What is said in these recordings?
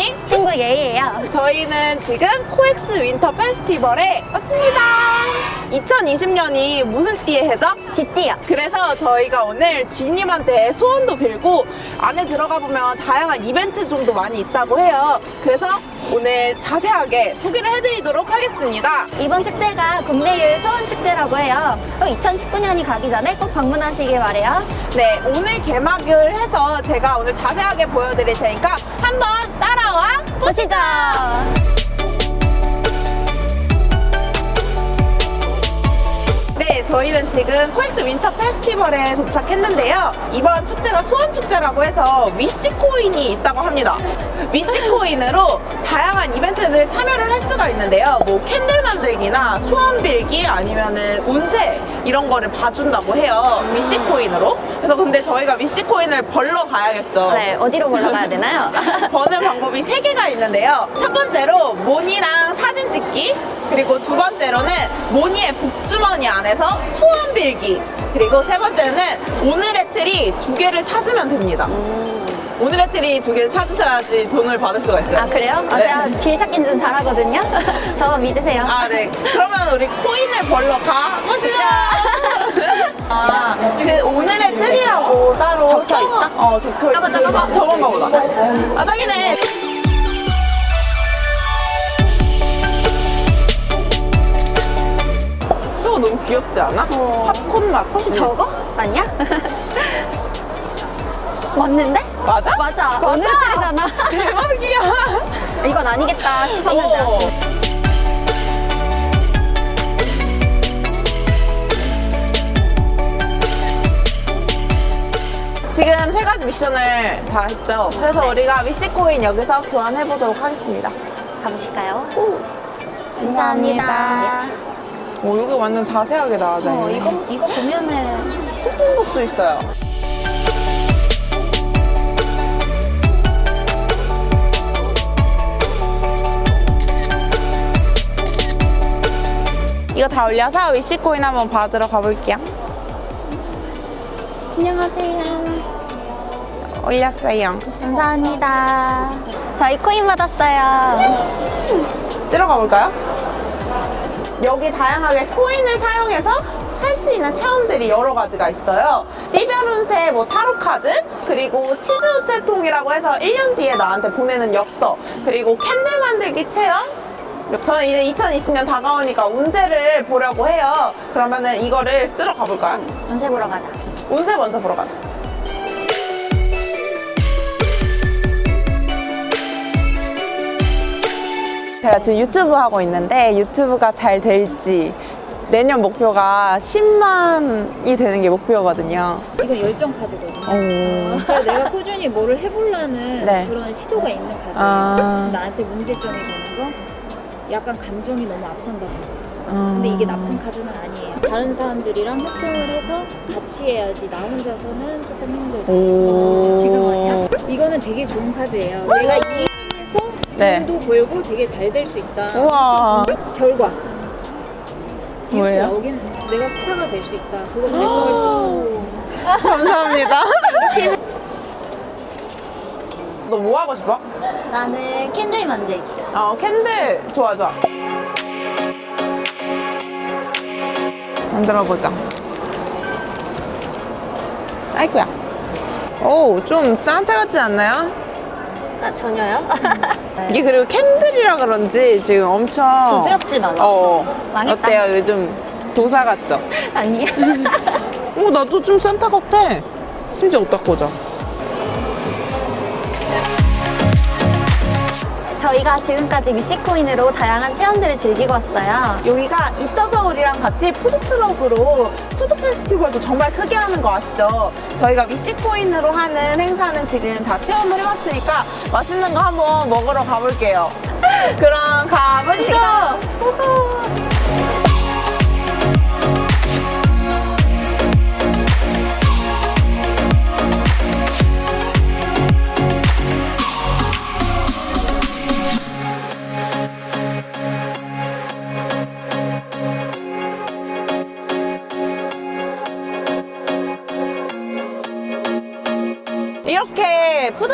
어디예요? 저희는 지금 코엑스 윈터 페스티벌에 왔습니다. 2020년이 무슨 띠의 해죠? 쥐띠요. 그래서 저희가 오늘 주인님한테 소원도 빌고 안에 들어가 보면 다양한 이벤트 zone도 많이 있다고 해요. 그래서 오늘 자세하게 소개를 해드리도록 하겠습니다. 이번 축제가 국내 유일 소원 축제라고 해요. 2019년이 가기 전에 꼭 방문하시길 바래요. 네, 오늘 개막을 해서 제가 오늘 자세하게 보여드릴 테니까 한번 따라와 보시죠. 네, 저희는 지금 코엑스 윈터 페스티벌에 도착했는데요. 이번 축제가 소원 축제라고 해서 wish coin이 있다고 합니다. wish coin으로 다양한 이벤트를 참여를 할 수가 있는데요. 뭐 candle 만들기나 소원 빌기 아니면은 운세 이런 거를 봐준다고 해요. wish coin으로. 그래서 근데 저희가 wish coin을 벌러 가야겠죠. 네, 어디로 벌러 가야 되나요? 버는 방법이 세개가 있는데요. 첫 번째로 모니랑 사진 찍기, 그리고 두 번째로는 모니의 복주머니 안에서 소원 빌기, 그리고 세 번째는 오늘의 틀이 두 개를 찾으면 됩니다. 오늘의 틀이 두 개를 찾으셔야지 돈을 받을 수가 있어요. 아, 그래요? 아, 네. 제가 길 찾기는 좀 잘하거든요. 저 믿으세요. 아, 네. 그러면 우리 코인을 벌러 가보시죠. 아, 그 오늘의 틀이라고 따로 적혀 써- 있어? 어, 적혀 있어. 저거, 저거 봐. 저건가 보다. 아, 딱이네. 저거 너무 귀엽지 않아? 어. 팝콘 맛. 혹시 저거? 아니야? 맞는데? 맞아? 맞아. 오늘 틀이잖아. 대박이야. 이건 아니겠다 싶었는데. 어. 미션을 다 했죠. 그래서 네. 우리가 위시코인 여기서 교환해 보도록 하겠습니다. 가보실까요? 감사합니다. 오, 여기 완전 자세하게 나와져 어, 있네. 이거, 이거 보면은 쿠폰북도 있어요. 이거 다 올려서 위시코인 한번 받으러 가볼게요. 안녕하세요. 올렸어요. 감사합니다. 저희 코인 받았어요. 쓰러 가볼까요? 여기 다양하게 코인을 사용해서 할 수 있는 체험들이 여러 가지가 있어요. 띠별 운세, 뭐 타로 카드, 그리고 치즈 우체통이라고 해서 1년 뒤에 나한테 보내는 엽서, 그리고 캔들 만들기 체험. 저는 이제 2020년 다가오니까 운세를 보려고 해요. 그러면은 이거를 쓰러 가볼까요? 운세 보러 가자. 운세 먼저 보러 가자. 제가 지금 유튜브 하고 있는데 유튜브가 잘 될지 내년 목표가 10만이 되는 게 목표거든요. 이건 열정 카드거든요. 오. 그래서 내가 꾸준히 뭐를 해보려는 네. 그런 시도가 있는 카드예요. 아. 나한테 문제점이 되는 거 약간 감정이 너무 앞선다 볼수 있어요. 아. 근데 이게 나쁜 카드는 아니에요. 다른 사람들이랑 협동을 해서 같이 해야지 나 혼자서는 조금 힘들고 오. 지금 아니야? 이거는 되게 좋은 카드예요. 내가 이. 돈도 벌고 되게 잘 될 수 있다. 우와. 결과 이렇게 뭐예요? 나오기는 내가 스타가 될 수 있다. 그거 달성할 수 있다. 감사합니다. 너 뭐 하고 싶어? 나는 캔들 만들기. 어, 캔들 좋아 좋아. 만들어 보자. 아이고야. 오, 좀 산타 같지 않나요? 아, 전혀요? 이게 그리고 캔들이라 그런지 지금 엄청 부드럽진 않아. 어. 망했다. 어때요? 요즘 도사 같죠? 아니야. 오, 나도 좀 산타 같아. 심지어 옷 닦고 자. 저희가 지금까지 wish coin으로 다양한 체험들을 즐기고 왔어요. 여기가 잇더서울이랑 같이 푸드트럭으로 푸드 페스티벌도 정말 크게 하는 거 아시죠? 저희가 위시코인으로 하는 행사는 지금 다 체험을 해봤으니까 맛있는 거 한번 먹으러 가볼게요. 그럼 가보시죠.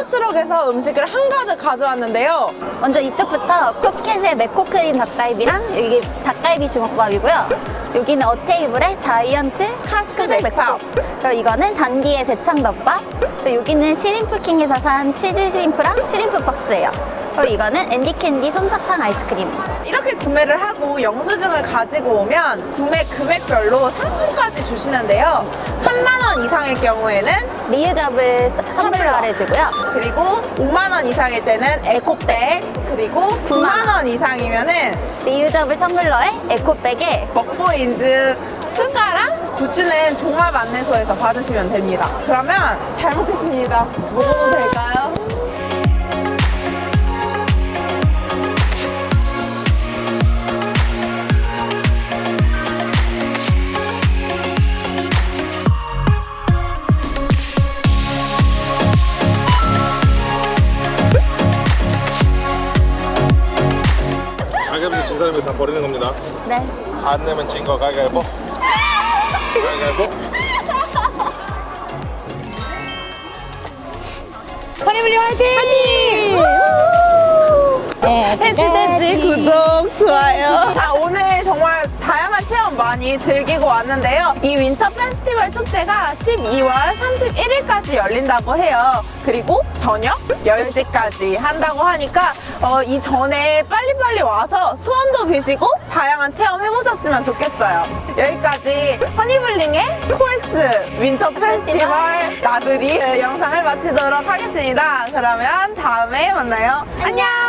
푸드 푸드트럭에서 음식을 한가득 가져왔는데요. 먼저 이쪽부터 쿠켓의 맥콘크림 닭갈비랑 여기 닭갈비 주먹밥이고요. 여기는 어테이블의 자이언트 카스 맥밥. 그리고 이거는 단디의 대창덮밥. 그리고 여기는 쉬림프킹에서 산 치즈 shrimp랑 shrimp 박스예요. 그리고 이거는 앤디캔디 솜사탕 아이스크림. 이렇게 구매를 하고 영수증을 가지고 오면 구매 금액별로 상품까지 주시는데요. 3만원 이상일 경우에는 reusable 텀블러를 해주고요. 그리고 5만원 이상일 때는 에코백 그리고 9만원 이상이면 은 reusable 텀블러에 에코백에 먹보인즈 숟가락 굿즈는 종합 안내소에서 받으시면 됩니다. 그러면 잘 먹겠습니다. 먹어도 될까요? 가위바위보 진 사람이 다 버리는 겁니다. 네. 안 내면 진 거 가위바위보. 가위바위보. 허니블리 화이팅! 네. 해지돼지 구독, 좋아요. 자, 오늘 정말 한 많이 즐기고 왔는데요. 이 winter 페스티벌 축제가 12월 31일까지 열린다고 해요. 그리고 저녁 10시까지 한다고 하니까 어, 이 전에 빨리빨리 와서 소원도 비시고 다양한 체험 해보셨으면 좋겠어요. 여기까지 허니블리의 코엑스 winter 페스티벌 나들이 영상을 마치도록 하겠습니다. 그러면 다음에 만나요. 안녕!